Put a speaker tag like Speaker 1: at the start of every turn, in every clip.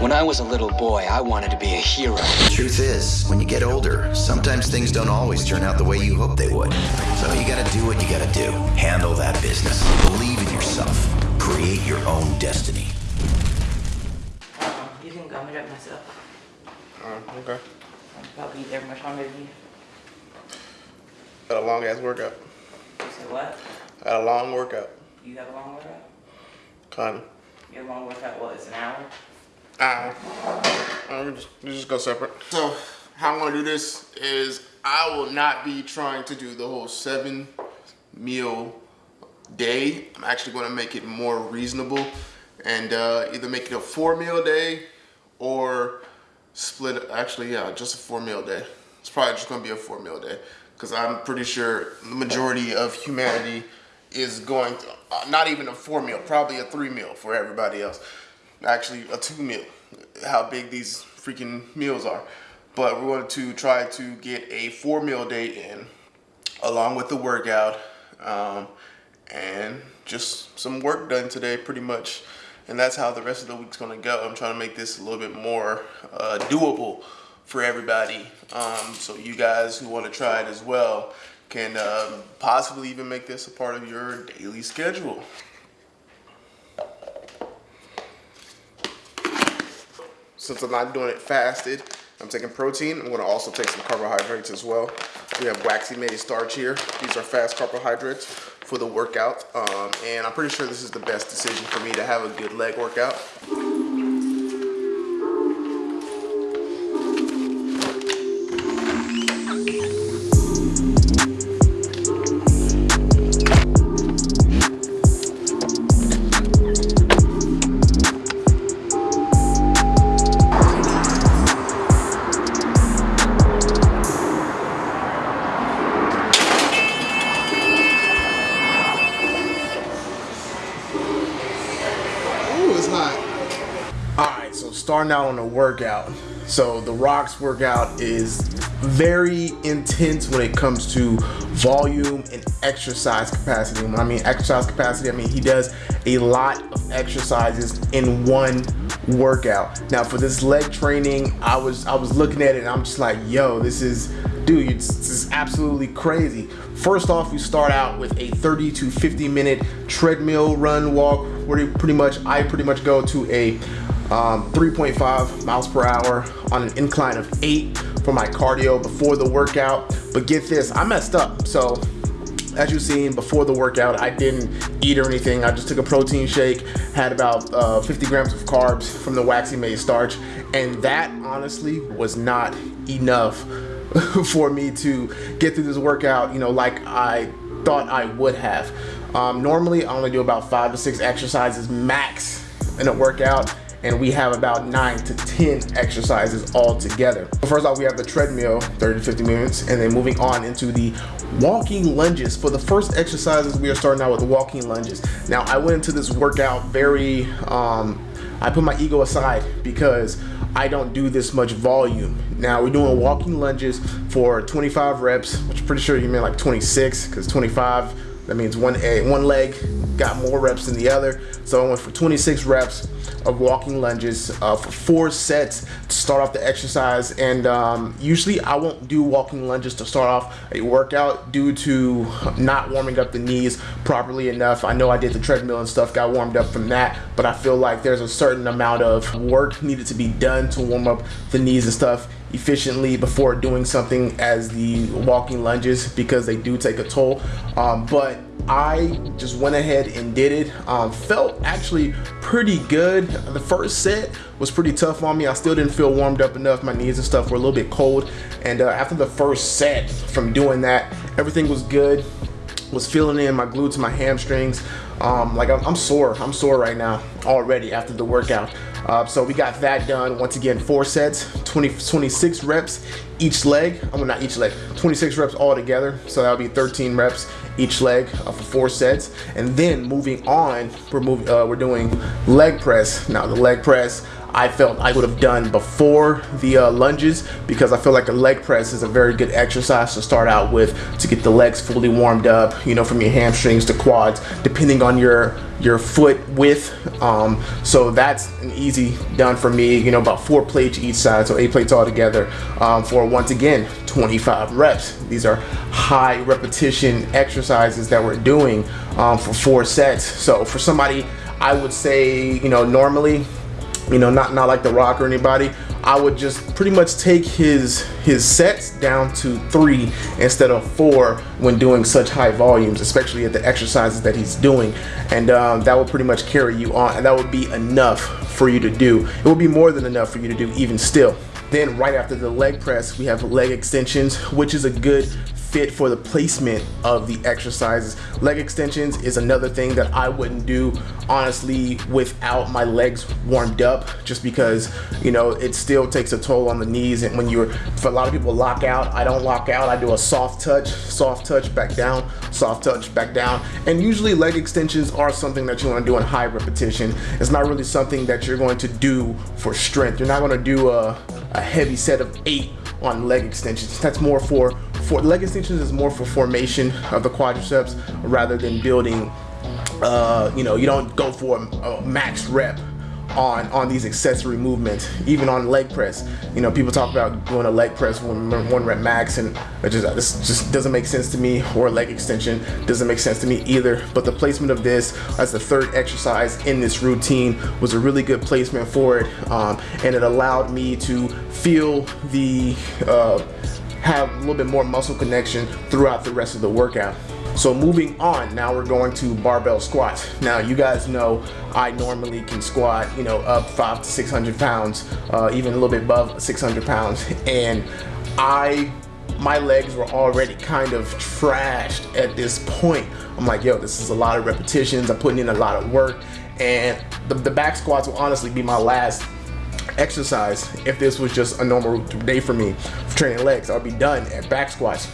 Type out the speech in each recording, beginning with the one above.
Speaker 1: When I was a little boy, I wanted to be a hero.
Speaker 2: The truth is, when you get older, sometimes things don't always turn out the way you hope they would. So you gotta do what you gotta do. Handle that business. Believe in yourself. Create your own destiny.
Speaker 3: You can go. I'm gonna drop myself.
Speaker 4: Uh, okay.
Speaker 3: I'll probably be there much longer than you.
Speaker 4: Had a long ass workout.
Speaker 3: You said what?
Speaker 4: Had a long workout.
Speaker 3: You have a long workout?
Speaker 4: Kinda.
Speaker 3: You have a long workout, what, it's an hour?
Speaker 4: Uh, we just, we just go separate. So, how I'm gonna do this is I will not be trying to do the whole seven meal day. I'm actually gonna make it more reasonable and uh, either make it a four meal day or split, actually, yeah, just a four meal day. It's probably just gonna be a four meal day because I'm pretty sure the majority of humanity is going to, uh, not even a four meal, probably a three meal for everybody else. Actually, a two meal, how big these freaking meals are. But we're going to try to get a four meal day in along with the workout um, and just some work done today pretty much. And that's how the rest of the week's gonna go. I'm trying to make this a little bit more uh, doable for everybody. Um, so you guys who wanna try it as well can um, possibly even make this a part of your daily schedule. Since I'm not doing it fasted, I'm taking protein. I'm gonna also take some carbohydrates as well. We have waxy maize starch here. These are fast carbohydrates for the workout. Um, and I'm pretty sure this is the best decision for me to have a good leg workout. Workout. So the Rocks workout is very intense when it comes to volume and exercise capacity. When I mean exercise capacity, I mean he does a lot of exercises in one workout. Now for this leg training, I was I was looking at it and I'm just like, yo, this is dude, it's, is absolutely crazy. First off, we start out with a 30 to 50 minute treadmill run walk where you pretty much I pretty much go to a um, 3.5 miles per hour on an incline of 8 for my cardio before the workout. But get this, I messed up. So as you've seen before the workout, I didn't eat or anything. I just took a protein shake, had about uh, 50 grams of carbs from the waxy maize starch, and that honestly was not enough for me to get through this workout, you know, like I thought I would have. Um, normally, I only do about five to six exercises max in a workout and we have about nine to 10 exercises all together. First off, we have the treadmill, 30 to 50 minutes, and then moving on into the walking lunges. For the first exercises, we are starting out with the walking lunges. Now, I went into this workout very, um, I put my ego aside because I don't do this much volume. Now we're doing walking lunges for 25 reps, which I'm pretty sure you meant like 26 because 25, that means one, a, one leg got more reps than the other. So I went for 26 reps of walking lunges uh, for four sets to start off the exercise. And um, usually I won't do walking lunges to start off a workout due to not warming up the knees properly enough. I know I did the treadmill and stuff, got warmed up from that, but I feel like there's a certain amount of work needed to be done to warm up the knees and stuff efficiently before doing something as the walking lunges because they do take a toll. Um, but I just went ahead and did it. Um, felt actually pretty good. The first set was pretty tough on me. I still didn't feel warmed up enough. My knees and stuff were a little bit cold. And uh, after the first set from doing that, everything was good. Was feeling in my glutes, my hamstrings. Um, like I'm, I'm sore. I'm sore right now already after the workout. Uh, so we got that done. Once again, four sets, 20, 26 reps each leg. I'm mean, not each leg, 26 reps all together. So that'll be 13 reps each leg uh, for four sets. And then moving on, we're moving, uh, we're doing leg press. Now the leg press, I felt I would have done before the uh, lunges because I feel like a leg press is a very good exercise to start out with to get the legs fully warmed up, you know, from your hamstrings to quads, depending on your your foot width. Um, so that's an easy done for me, you know, about four plates each side, so eight plates altogether um, for once again, 25 reps. These are high repetition exercises that we're doing um, for four sets. So for somebody, I would say, you know, normally you know, not not like The Rock or anybody. I would just pretty much take his his sets down to three instead of four when doing such high volumes, especially at the exercises that he's doing, and um, that will pretty much carry you on, and that would be enough for you to do. It will be more than enough for you to do even still. Then right after the leg press, we have leg extensions, which is a good fit for the placement of the exercises. Leg extensions is another thing that I wouldn't do honestly without my legs warmed up just because you know it still takes a toll on the knees. And when you're for a lot of people lock out I don't lock out. I do a soft touch soft touch back down soft touch back down. And usually leg extensions are something that you want to do in high repetition. It's not really something that you're going to do for strength. You're not going to do a, a heavy set of eight on leg extensions. That's more for, for leg extensions is more for formation of the quadriceps rather than building, uh, you know, you don't go for a, a max rep on on these accessory movements even on leg press. You know people talk about doing a leg press one, one rep max and it just this just doesn't make sense to me or leg extension doesn't make sense to me either. But the placement of this as the third exercise in this routine was a really good placement for it um, and it allowed me to feel the uh, have a little bit more muscle connection throughout the rest of the workout so moving on, now we're going to barbell squats. Now you guys know I normally can squat, you know, up five to 600 pounds, uh, even a little bit above 600 pounds. And I, my legs were already kind of trashed at this point. I'm like, yo, this is a lot of repetitions. I'm putting in a lot of work. And the, the back squats will honestly be my last exercise if this was just a normal day for me for training legs. I'll be done at back squats.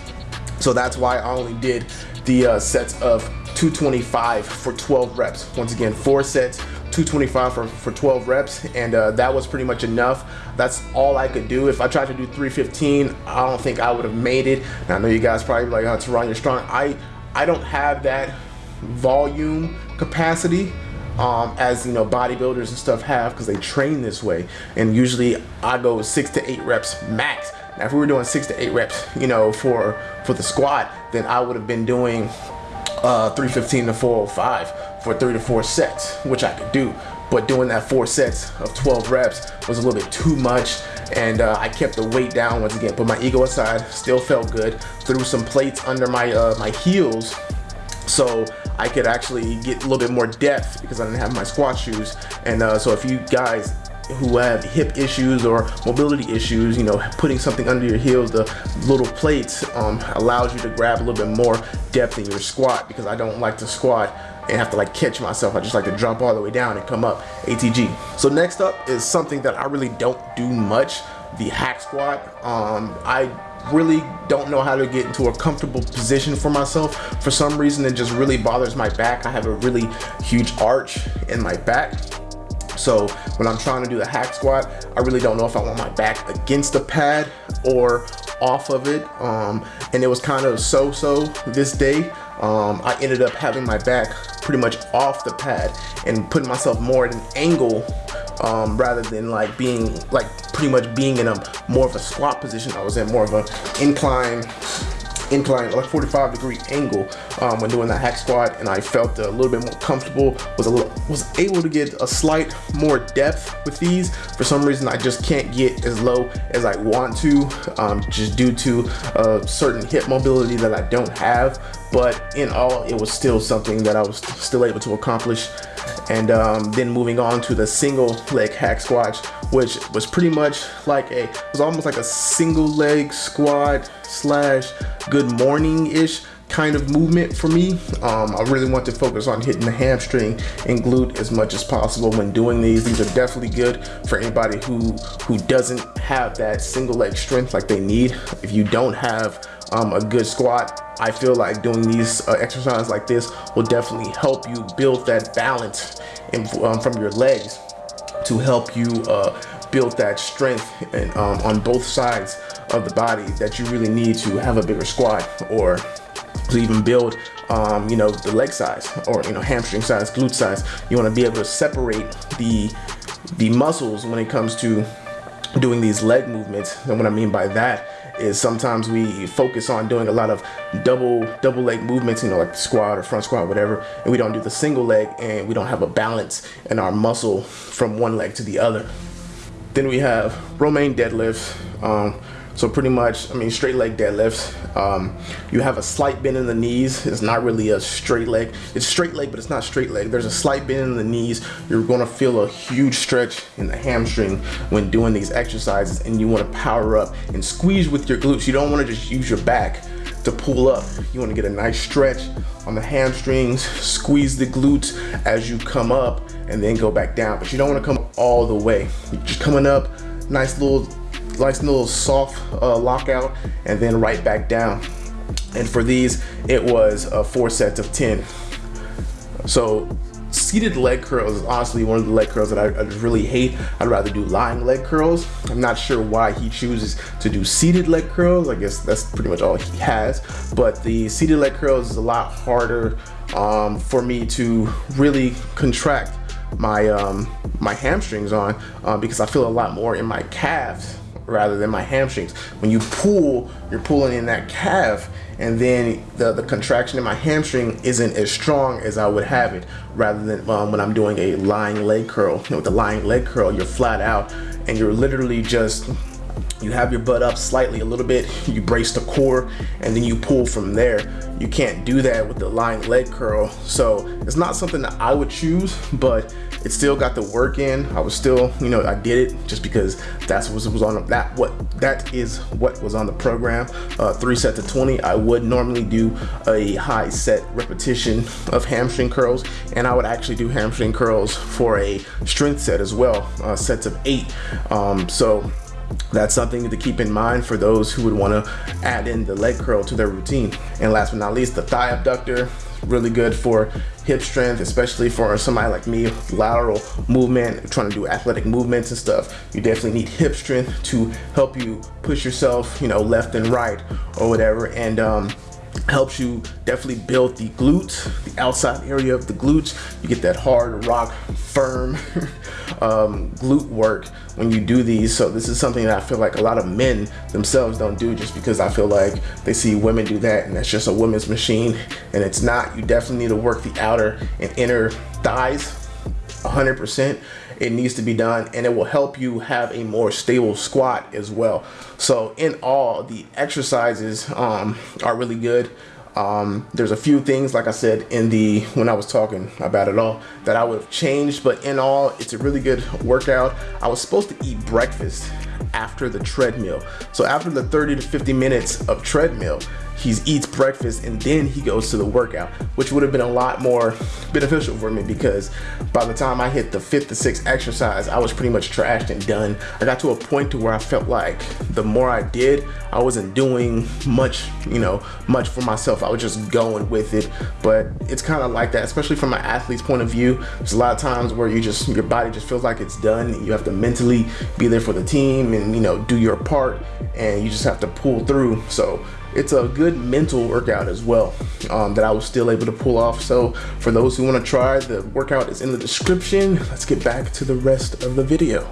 Speaker 4: So that's why I only did the uh, sets of 225 for 12 reps. Once again, four sets, 225 for, for 12 reps, and uh, that was pretty much enough. That's all I could do. If I tried to do 315, I don't think I would have made it. And I know you guys probably like, oh, Teron, you're strong. I, I don't have that volume capacity um, as you know bodybuilders and stuff have because they train this way and usually I go six to eight reps max now, if we were doing six to eight reps, you know, for for the squat, then I would have been doing uh, 315 to 405 for three to four sets, which I could do. But doing that four sets of 12 reps was a little bit too much and uh, I kept the weight down once again. Put my ego aside, still felt good. Threw some plates under my uh, my heels so I could actually get a little bit more depth because I didn't have my squat shoes. And uh, so if you guys who have hip issues or mobility issues, you know, putting something under your heels, the little plates um, allows you to grab a little bit more depth in your squat because I don't like to squat and have to like catch myself. I just like to drop all the way down and come up, ATG. So next up is something that I really don't do much, the hack squat. Um, I really don't know how to get into a comfortable position for myself. For some reason, it just really bothers my back. I have a really huge arch in my back so when I'm trying to do the hack squat, I really don't know if I want my back against the pad or off of it. Um, and it was kind of so-so this day. Um, I ended up having my back pretty much off the pad and putting myself more at an angle um, rather than like being like pretty much being in a more of a squat position. I was in more of an incline incline, like 45 degree angle um, when doing that hack squat and I felt a little bit more comfortable, was a little, was able to get a slight more depth with these. For some reason, I just can't get as low as I want to, um, just due to a certain hip mobility that I don't have. But in all, it was still something that I was still able to accomplish and um, then moving on to the single leg hack squat which was pretty much like a it was almost like a single leg squat slash good morning ish kind of movement for me. Um, I really want to focus on hitting the hamstring and glute as much as possible when doing these. These are definitely good for anybody who who doesn't have that single leg strength like they need. If you don't have um, a good squat, I feel like doing these uh, exercises like this will definitely help you build that balance in, um, from your legs to help you uh, build that strength and um, on both sides of the body that you really need to have a bigger squat or to even build um, you know the leg size or you know hamstring size glute size. You want to be able to separate the the muscles when it comes to doing these leg movements. And what I mean by that is sometimes we focus on doing a lot of double double leg movements you know like squat or front squat whatever and we don't do the single leg and we don't have a balance in our muscle from one leg to the other. Then we have Romanian deadlifts um, so pretty much, I mean, straight leg deadlifts. Um, you have a slight bend in the knees. It's not really a straight leg. It's straight leg, but it's not straight leg. There's a slight bend in the knees. You're gonna feel a huge stretch in the hamstring when doing these exercises and you wanna power up and squeeze with your glutes. You don't wanna just use your back to pull up. You wanna get a nice stretch on the hamstrings, squeeze the glutes as you come up and then go back down. But you don't wanna come all the way. You're just coming up, nice little nice little soft uh, lockout and then right back down. And for these, it was uh, four sets of 10. So seated leg curls is honestly one of the leg curls that I, I, really hate. I'd rather do lying leg curls. I'm not sure why he chooses to do seated leg curls. I guess that's pretty much all he has. But the seated leg curls is a lot harder um, for me to really contract my um, my hamstrings on uh, because I feel a lot more in my calves rather than my hamstrings. When you pull, you're pulling in that calf and then the, the contraction in my hamstring isn't as strong as I would have it rather than um, when I'm doing a lying leg curl. You know, with the lying leg curl, you're flat out and you're literally just you have your butt up slightly a little bit you brace the core and then you pull from there. You can't do that with the lying leg curl. So it's not something that I would choose but it still got the work in. I was still you know I did it just because that's what was on that what that is what was on the program. Uh, three sets of 20 I would normally do a high set repetition of hamstring curls and I would actually do hamstring curls for a strength set as well uh, sets of eight. Um, so that's something to keep in mind for those who would want to add in the leg curl to their routine. And last but not least, the thigh abductor, really good for hip strength, especially for somebody like me, lateral movement, trying to do athletic movements and stuff. You definitely need hip strength to help you push yourself, you know, left and right or whatever. And um, helps you definitely build the glutes, the outside area of the glutes. You get that hard, rock, firm um, glute work when you do these. So this is something that I feel like a lot of men themselves don't do just because I feel like they see women do that and that's just a women's machine and it's not. You definitely need to work the outer and inner thighs 100% it needs to be done and it will help you have a more stable squat as well so in all the exercises um, are really good. Um, there's a few things like I said in the when I was talking about it all that I would have changed but in all it's a really good workout. I was supposed to eat breakfast after the treadmill. So after the 30 to 50 minutes of treadmill he eats breakfast and then he goes to the workout, which would have been a lot more beneficial for me because by the time I hit the fifth to sixth exercise, I was pretty much trashed and done. I got to a point to where I felt like the more I did, I wasn't doing much, you know, much for myself. I was just going with it. But it's kind of like that, especially from an athlete's point of view. There's a lot of times where you just, your body just feels like it's done. You have to mentally be there for the team and, you know, do your part and you just have to pull through. So it's a good mental workout as well um, that I was still able to pull off. So for those who want to try, the workout is in the description. Let's get back to the rest of the video.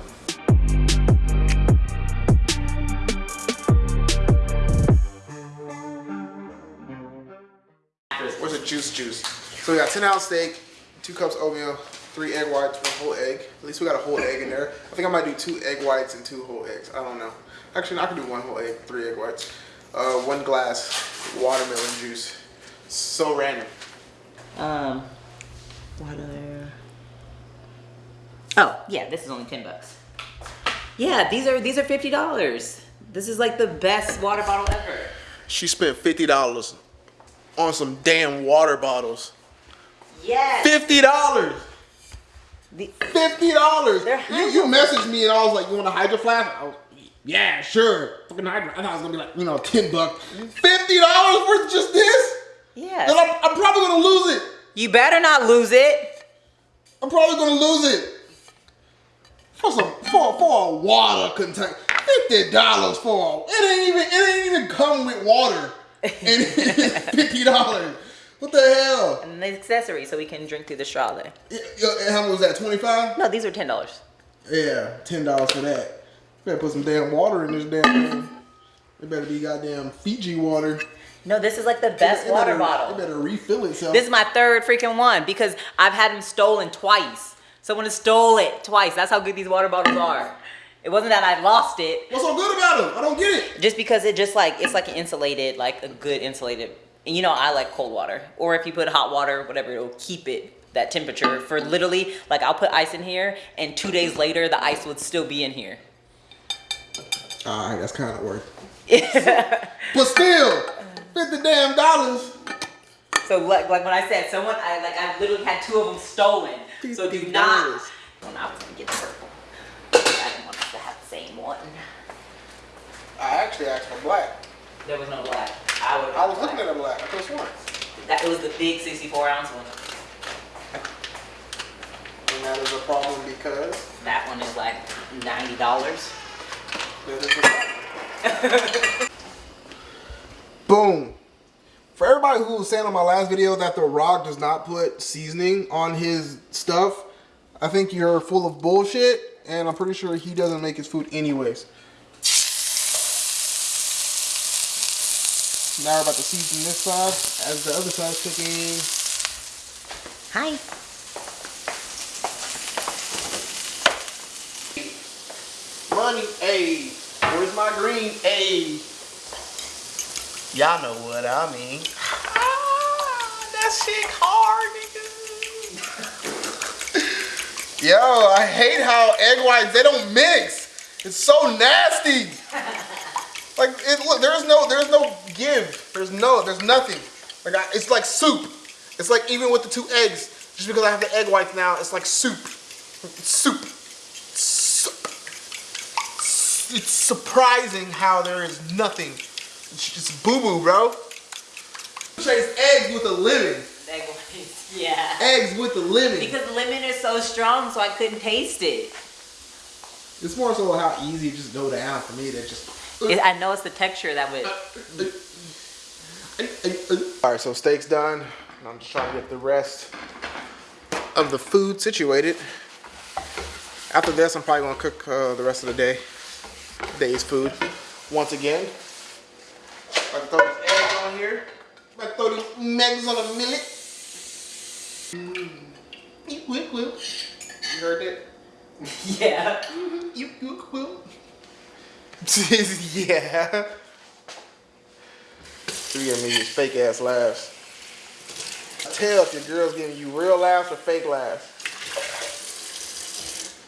Speaker 4: Where's the juice juice? So we got 10 ounce steak, two cups oatmeal, three egg whites, one whole egg. At least we got a whole egg in there. I think I might do two egg whites and two whole eggs. I don't know. Actually, I could do one whole egg, three egg whites uh, one glass watermelon juice. So random.
Speaker 3: Um, water. Oh yeah, this is only ten bucks. Yeah, these are these are fifty dollars. This is like the best water bottle ever.
Speaker 4: She spent fifty dollars on some damn water bottles.
Speaker 3: Yes.
Speaker 4: Fifty dollars. Fifty dollars. You you messaged me and I was like, you want a hydro flask? Yeah, sure. Fucking hydro. I thought it was gonna be like, you know, 10 bucks. $50 worth just this?
Speaker 3: Yeah.
Speaker 4: Then I'm, I'm probably gonna lose it.
Speaker 3: You better not lose it.
Speaker 4: I'm probably gonna lose it. for some for for a water container. Fifty dollars for a, it ain't even it ain't even come with water. And it's fifty dollars. What the hell?
Speaker 3: And the accessory so we can drink through the straw there.
Speaker 4: Yeah, How much was that? Twenty five?
Speaker 3: No, these are ten dollars.
Speaker 4: Yeah, ten dollars for that. Better put some damn water in this damn thing. It better be goddamn Fiji water.
Speaker 3: No, this is like the best
Speaker 4: It
Speaker 3: water
Speaker 4: better-
Speaker 3: bottle.
Speaker 4: It better refill itself.
Speaker 3: This is my third freaking one because I've had them stolen twice. Someone has stole it twice. That's how good these water bottles are. It wasn't that I lost it,
Speaker 4: What's so good about them? I don't get it.
Speaker 3: just because it just like it's like an insulated, like a good insulated. And you know I like cold water, or if you put hot water, whatever, it'll keep it that temperature for literally like I'll put ice in here, and two days later the ice would still be in here.
Speaker 4: All right, that's kind of worth. it. but still, fifty damn dollars.
Speaker 3: So like, like when I said someone, I like I literally had two of them stolen. So do not. When I was gonna get the purple, I didn't want us to have the same one.
Speaker 4: I actually asked for black.
Speaker 3: There was no black. I would.
Speaker 4: I was looking at a black. I could have sworn.
Speaker 3: That it was the big 64 ounce one.
Speaker 4: And that is a problem because
Speaker 3: That one is like ninety dollars.
Speaker 4: that is a problem. Boom. For everybody who was saying on my last video that The Rock does not put seasoning on his stuff, I think you're full of bullshit, and I'm pretty sure he doesn't make his food anyways. Now we're about to season this side as the other side's cooking.
Speaker 3: Hi.
Speaker 4: Money, a. Where's my green, a? Y'all know what I mean. Ah, that shit hard, nigga. Yo, I hate how egg whites they don't mix. It's so nasty. Like, it, look, there's no, there's no give. There's no, there's nothing. Like, I, it's like soup. It's like even with the two eggs, just because I have the egg whites now, it's like soup. It's soup. Soup. It's surprising how there is nothing. It's just boo boo, bro. Chase eggs with a lemon.
Speaker 3: Yeah.
Speaker 4: Eggs with the lemon.
Speaker 3: Because the lemon is so strong, so I couldn't taste it.
Speaker 4: It's more so how easy it just go down for me that just.
Speaker 3: It- I know it's the texture that would.
Speaker 4: All right, so steak's done. and I'm just trying to get the rest of the food situated. After this, I'm probably gonna cook uh, the rest of the day, day's food. Once again, I'm gonna throw this egg on here. I'm gonna throw these eggs on a millet. Mm. You quick, quick. You heard that?
Speaker 3: Yeah.
Speaker 4: You quick, quick. yeah. You giving me these fake ass laughs. Tell if your girl's giving you real laughs or fake laughs.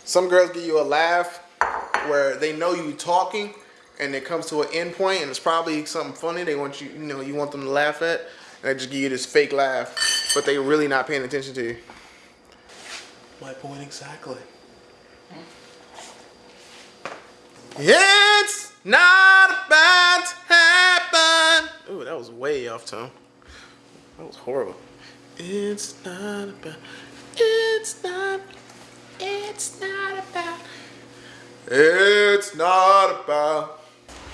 Speaker 4: Some girls give you a laugh where they know you talking and it comes to an end point and it's probably something funny they want you, you know, you want them to laugh at. And they just give you this fake laugh, but they really not paying attention to you. My point exactly. It's not about to happen. Ooh, that was way off tone. That was horrible. It's not about. It's not. It's not about. It's not about.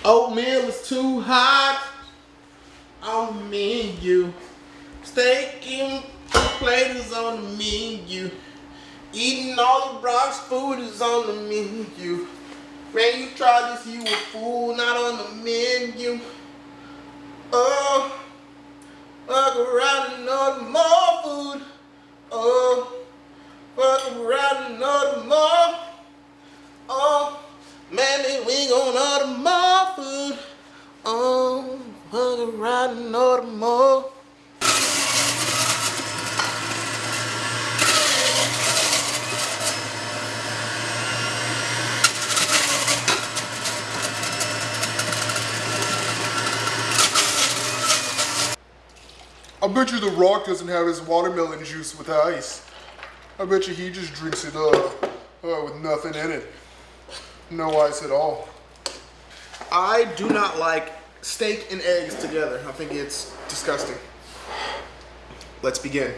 Speaker 4: Oh, Oatmeal is too hot on me and you. Steak and plate is on the menu. Eating all the Bronx food is on the menu. Man, you try this, you a fool, not on the menu. Oh, fuck around and order more food. Oh, fuck around and order more. Oh, then we gon' order more food. Oh, around and order more. I bet you The Rock doesn't have his watermelon juice with ice. I bet you he just drinks it uh, uh, with nothing in it. No ice at all. I do not like steak and eggs together. I think it's disgusting. Let's begin.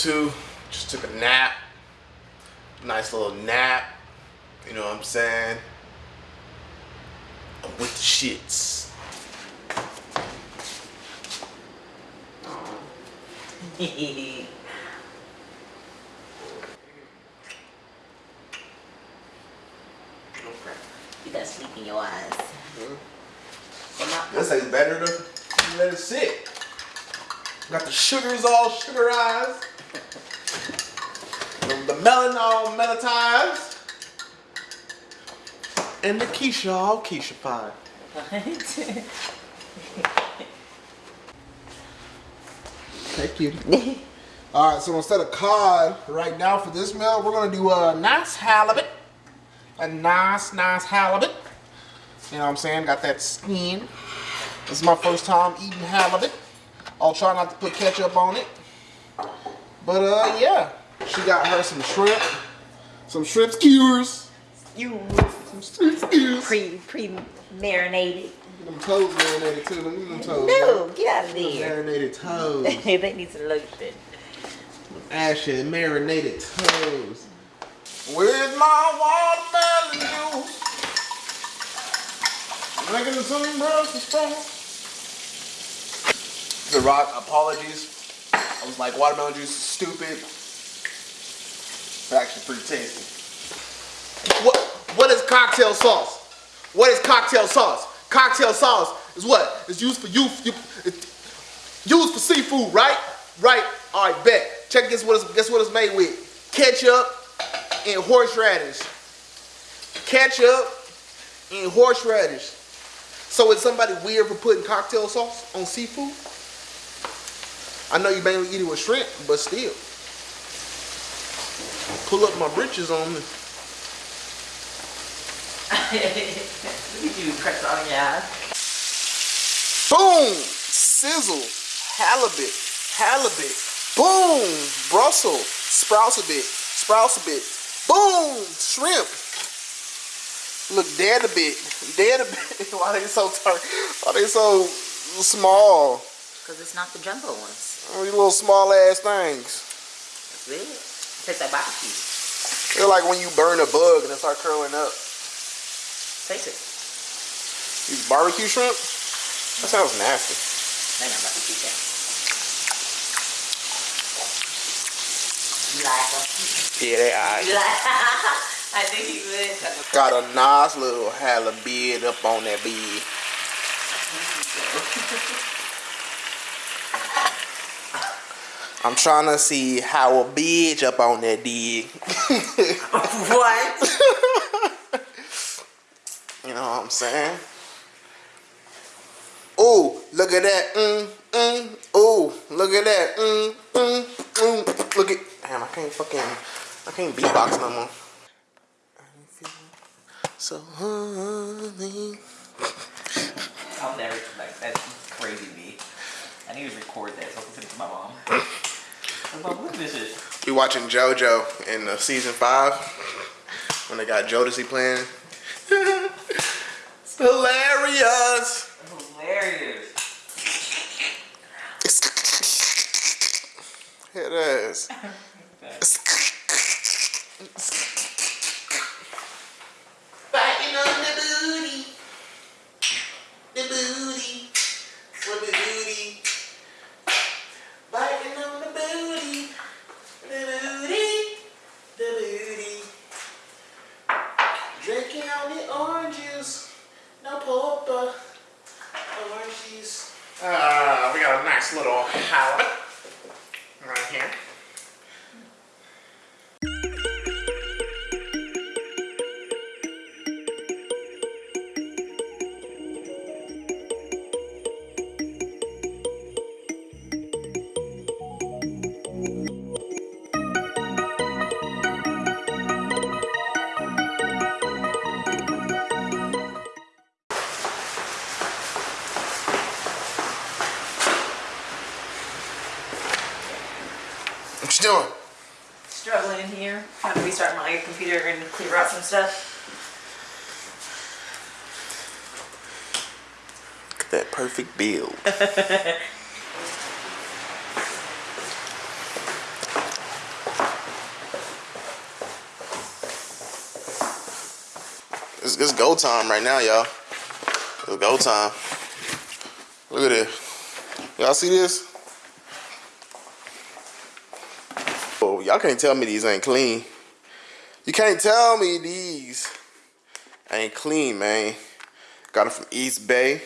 Speaker 4: Two, just took a nap. Nice little nap. You know what I'm saying? I'm with the shits.
Speaker 3: you got sleep in your eyes.
Speaker 4: This tastes better to let it sit. Got the sugars all sugarized. The, the melon melonized. And the Keisha all Keisha-fied. Thank you. All right, so instead of cod right now for this meal, we're gonna do a nice halibut. A nice, nice halibut. You know what I'm saying? Got that skin. This is my first time eating halibut. I'll try not to put ketchup on it. But uh, yeah, she got her some shrimp, some shrimp skewers,
Speaker 3: you
Speaker 4: some shrimp skewers.
Speaker 3: pre pre marinated.
Speaker 4: Them toes marinated too. Look at them toes.
Speaker 3: No, get out of there.
Speaker 4: Marinated toes.
Speaker 3: they need some lotion.
Speaker 4: Ashy marinated toes. Where's my watermelon juice? Making some breakfast The Rock, apologies. Was like, watermelon juice is stupid. It's actually pretty tasty. What what is cocktail sauce? What is cocktail sauce? Cocktail sauce is what? It's used for you, you used for seafood, right? Right. All right, bet. Check guess what it's guess what it's made with? Ketchup and horseradish. Ketchup and horseradish. So is somebody weird for putting cocktail sauce on seafood? I know you mainly eat it with shrimp, but still. Pull up my britches on me.
Speaker 3: Look at you, press on your eyes.
Speaker 4: Boom! Sizzle. Halibut. Halibut. Boom! Brussels. Sprouts a bit. Sprouts a bit. Boom! Shrimp. Look dead a bit. Dead a bit. Why they so tur- Why they so small?
Speaker 3: Because it's not the jumbo ones.
Speaker 4: Oh, These little small ass things.
Speaker 3: That's it. Tastes like barbecue.
Speaker 4: They're like when you burn a bug and it start curling up.
Speaker 3: Taste it.
Speaker 4: These barbecue shrimp? That sounds nasty.
Speaker 3: They're not barbecue then. You like them?
Speaker 4: Yeah, they alright.
Speaker 3: I think he would.
Speaker 4: Got a nice little halibut up on that bed. I'm trying to see how a bitch up on that dig.
Speaker 3: what?
Speaker 4: You know what I'm saying? Oh, look at that. Mm, mm. Oh, look at that. Mm, mm, mm. Look at. Damn, I can't fucking. I can't beatbox no more. I feel So honey.
Speaker 3: I'll never like that's crazy me. I need to record that so I can send it to my mom.
Speaker 4: We watching JoJo in uh, season five when they got Jodeci playing. it's hilarious.
Speaker 3: Hilarious.
Speaker 4: It is. Build. it's, it's go time right now, y'all. It's go time. Look at this. Y'all see this? Oh, y'all can't tell me these ain't clean. You can't tell me these ain't clean, man. Got it from Eastbay.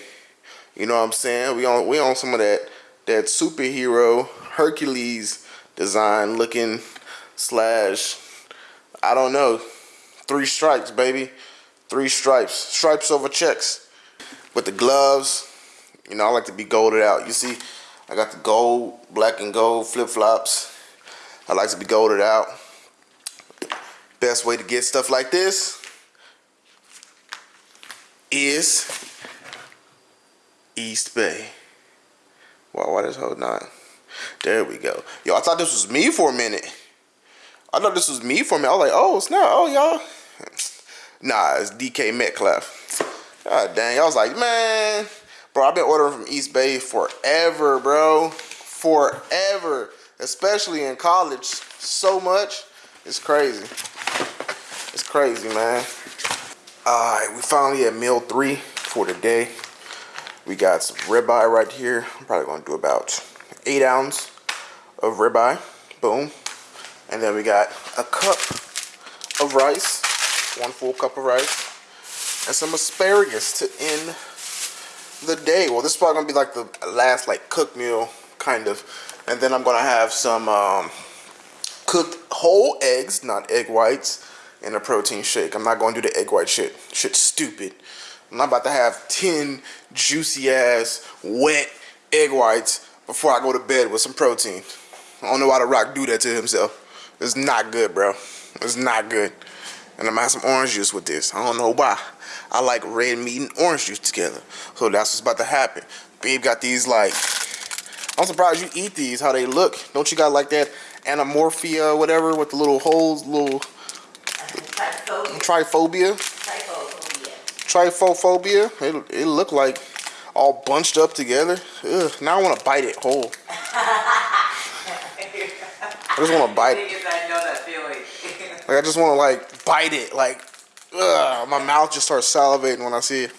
Speaker 4: You know what I'm saying? We on we on some of that that superhero Hercules design looking slash I don't know. Three stripes, baby. Three stripes. Stripes over checks. With the gloves, you know, I like to be golded out. You see, I got the gold, black and gold flip-flops. I like to be golded out. Best way to get stuff like this is Eastbay. Wow, why this whole not? There we go. Yo, I thought this was me for a minute. I thought this was me for a minute. I was like, oh, it's not. Oh, y'all. Nah, it's DK Metcalf. God dang. I was like, man. Bro, I've been ordering from Eastbay forever, bro. Forever. Especially in college. So much. It's crazy. It's crazy, man. Alright, we finally at meal three for the day. We got some ribeye right here. I'm probably gonna do about eight ounce of ribeye. Boom. And then we got a cup of rice, one full cup of rice, and some asparagus to end the day. Well, this is probably gonna be like the last like cook meal, kind of. And then I'm gonna have some um, cooked whole eggs, not egg whites, in a protein shake. I'm not gonna do the egg white shit. Shit's stupid. I'm not about to have 10 juicy ass, wet egg whites before I go to bed with some protein. I don't know why The Rock do that to himself. It's not good, bro. It's not good. And I'm gonna have some orange juice with this. I don't know why. I like red meat and orange juice together. So that's what's about to happen. Babe got these like, I'm surprised you eat these, how they look. Don't you got like that anamorphia, whatever, with the little holes, little
Speaker 3: Trypophobia.
Speaker 4: triphobia? Trypophobia. It, it look like all bunched up together. Ugh, now I want to bite it whole. I just want to bite it.
Speaker 3: I know that feeling.
Speaker 4: Like I just want to like bite it. Like, ugh, my mouth just starts salivating when I see it.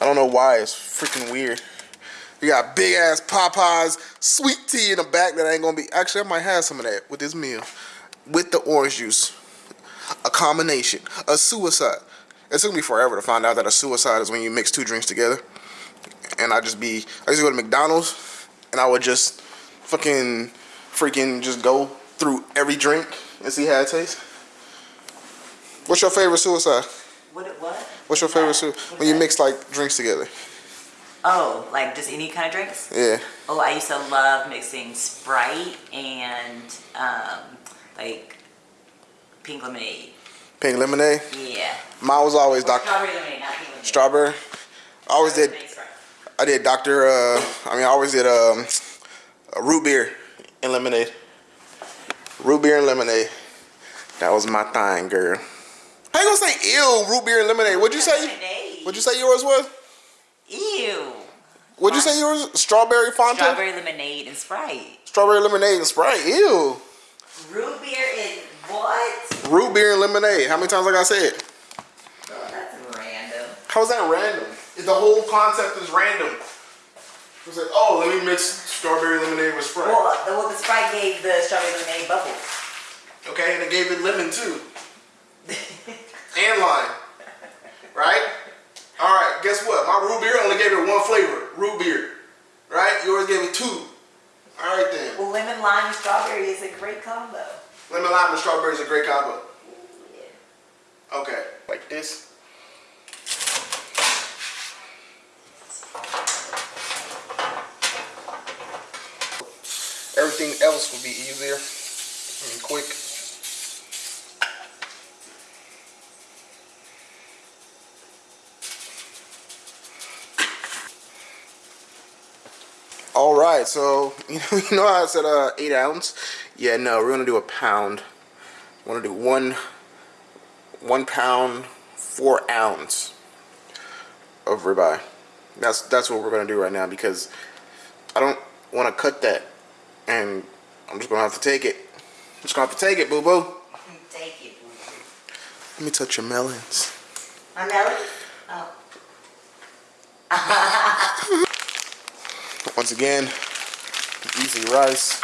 Speaker 4: I don't know why. It's freaking weird. You got big ass Popeyes sweet tea in the back that ain't gonna be. Actually, I might have some of that with this meal, with the orange juice. A combination, a suicide. It took me forever to find out that a suicide is when you mix two drinks together. And I just be, I used to go to McDonald's, and I would just fucking, freaking just go through every drink and see how it tastes. What's your favorite suicide?
Speaker 3: What? What?
Speaker 4: What's your favorite suicide? When you mix like drinks together.
Speaker 3: Oh, like just any kind of drinks?
Speaker 4: Yeah.
Speaker 3: Oh, I used to love mixing Sprite and um, like pink lemonade.
Speaker 4: Pink lemonade.
Speaker 3: Yeah.
Speaker 4: Mine was always Dr.
Speaker 3: strawberry lemonade, not pink lemonade.
Speaker 4: Strawberry. I always did. I did Dr. Uh, I mean, I always did um, a root beer and lemonade. Root beer and lemonade. That was my thing, girl. How you gonna say ew, root beer and lemonade? What'd you say?
Speaker 3: Lemonade.
Speaker 4: What'd you say yours was?
Speaker 3: Ew.
Speaker 4: What'd you say yours? Strawberry Fanta?
Speaker 3: Strawberry lemonade and Sprite.
Speaker 4: Strawberry lemonade and Sprite. Ew.
Speaker 3: Root beer?
Speaker 4: Root beer and lemonade. How many times like I it?
Speaker 3: Oh, that's random.
Speaker 4: How's that random? The whole concept is random. It's like, oh, let me mix strawberry lemonade with Sprite.
Speaker 3: Well, the, well, the Sprite gave the strawberry lemonade bubbles.
Speaker 4: Okay, and it gave it lemon too. and lime. Right? Alright, guess what? My root beer only gave it one flavor. Root beer. Right? Yours gave it two. Alright then.
Speaker 3: Well, lemon, lime, and strawberry is a great combo.
Speaker 4: Lemon lime and strawberry is a great combo. Okay. Like this. Everything else will be easier and quick. All right, so you know, you know how I said uh, eight ounce? Yeah, no, we're gonna do a pound. I want to do one, one pound, four ounce of ribeye. That's that's what we're gonna do right now because I don't want to cut that, and I'm just gonna have to take it. I'm just gonna have to take it, boo boo.
Speaker 3: Take it.
Speaker 4: Let me touch your melons.
Speaker 3: My melon? Oh.
Speaker 4: Once again, easy rice.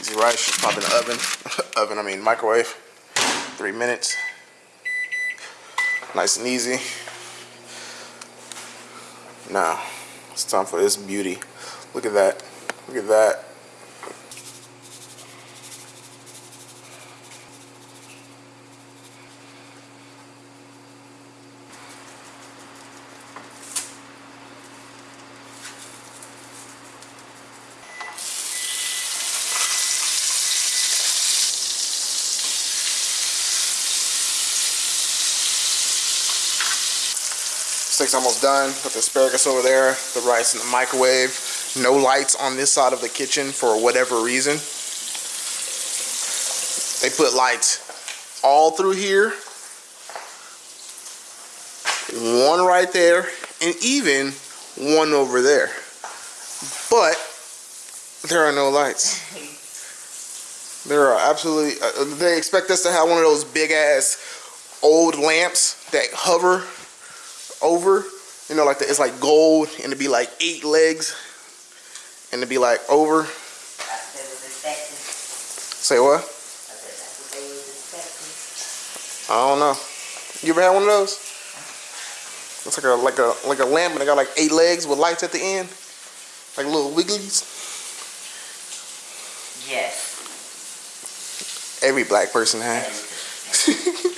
Speaker 4: Easy rice, just pop in the oven. oven, I mean microwave. Three minutes. Nice and easy. Now, it's time for this beauty. Look at that. Look at that. Steak's almost done. Put the asparagus over there, the rice in the microwave. No lights on this side of the kitchen for whatever reason. They put lights all through here. One right there, and even one over there. But there are no lights. There are absolutely. Uh, they expect us to have one of those big ass old lamps that hover over. You know, like the, it's like gold, and it'd be like eight legs, and it'd be like over.
Speaker 3: That's what they was expecting.
Speaker 4: Say what?
Speaker 3: I said that's what they was expecting.
Speaker 4: I don't know. You ever had one of those? It's like a like a like a lamp, and it got like eight legs with lights at the end, like little wigglies.
Speaker 3: Yes.
Speaker 4: Every black person has.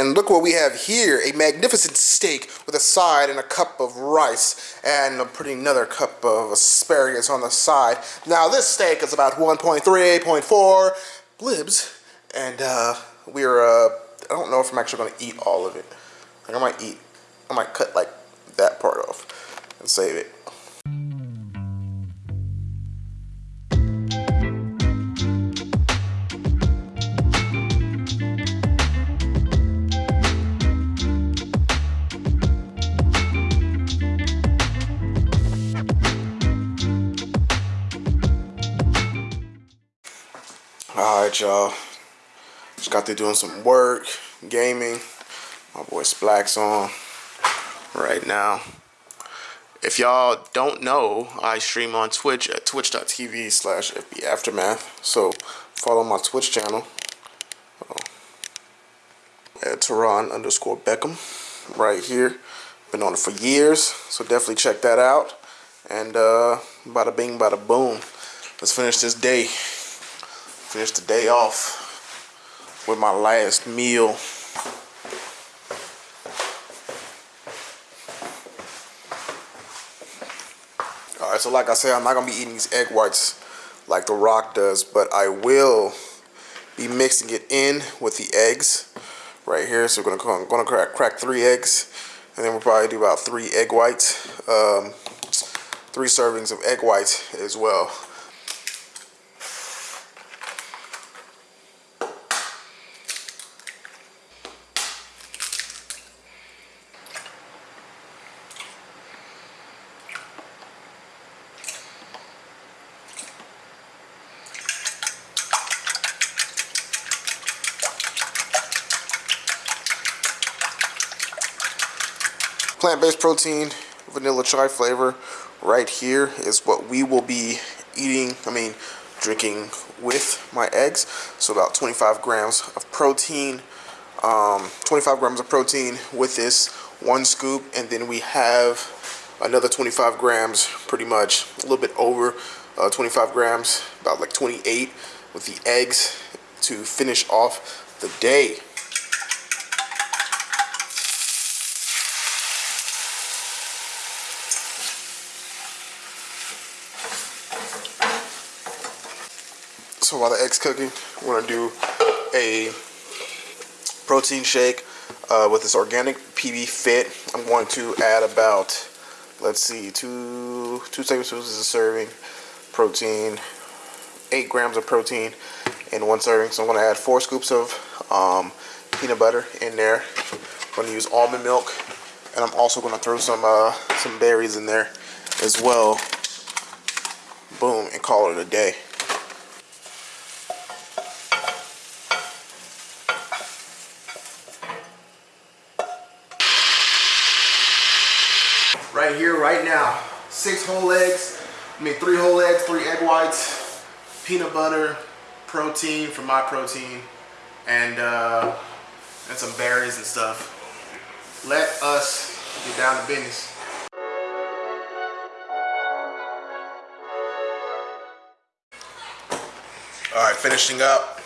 Speaker 4: And look what we have here, a magnificent steak with a side and a cup of rice and I'm putting another cup of asparagus on the side. Now this steak is about 1.3, 1.4 blibs and uh, we're, uh, I don't know if I'm actually going to eat all of it. Like I might eat, I might cut like that part off and save it. Y'all. Just got there doing some work, gaming. My boy Splack's on right now. If y'all don't know, I stream on Twitch at twitch.tv slash Aftermath. So follow my Twitch channel at Tehran underscore Beckham right here. Been on it for years, so definitely check that out. And uh, bada bing, bada boom. Let's finish this day. Finish the day off with my last meal. Alright, so like I said, I'm not to be eating these egg whites like The Rock does, but I will be mixing it in with the eggs right here. So we're gonna, gonna crack, crack three eggs, and then we'll probably do about three egg whites, um, three servings of egg whites as well. Plant-based protein vanilla chai flavor right here is what we will be eating i mean drinking with my eggs. So about 25 grams of protein um, 25 grams of protein with this one scoop. And then we have another 25 grams pretty much a little bit over uh, 25 grams about like 28 with the eggs to finish off the day So while the egg's cooking, we're gonna do a protein shake uh, with this organic PB Fit. I'm going to add about let's see, two two tablespoons a serving, protein, eight grams of protein in one serving. So I'm gonna add four scoops of um, peanut butter in there. I'm gonna use almond milk, and I'm also gonna throw some uh, some berries in there as well. Boom, and call it a day. right here, right now. Six whole eggs, I mean three whole eggs, three egg whites, peanut butter, protein for my protein, and uh, and some berries and stuff. Let us get down to business. All right, finishing up.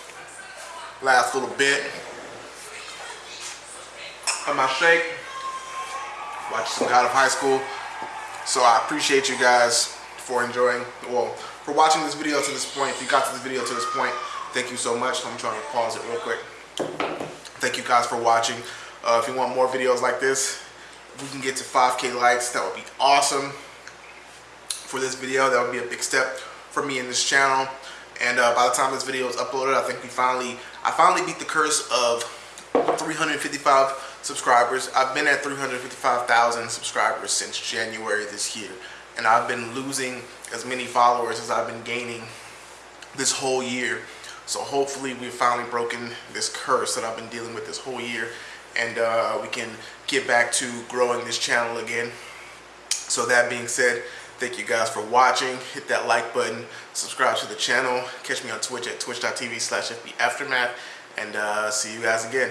Speaker 4: Last little bit of my shake watch some God of High School. So I appreciate you guys for enjoying, well, for watching this video to this point. If you got to this video to this point, thank you so much. I'm trying to pause it real quick. Thank you guys for watching. Uh, if you want more videos like this, we can get to 5K likes, that would be awesome for this video. That would be a big step for me in this channel. And uh, by the time this video is uploaded, I think we finally, I finally beat the curse of 355 subscribers. I've been at 355,000 subscribers since January this year. And I've been losing as many followers as I've been gaining this whole year. So hopefully we've finally broken this curse that I've been dealing with this whole year. And uh, we can get back to growing this channel again. So that being said, thank you guys for watching. Hit that like button, subscribe to the channel. Catch me on Twitch at twitch.tv slash FBAftermath. And uh, see you guys again.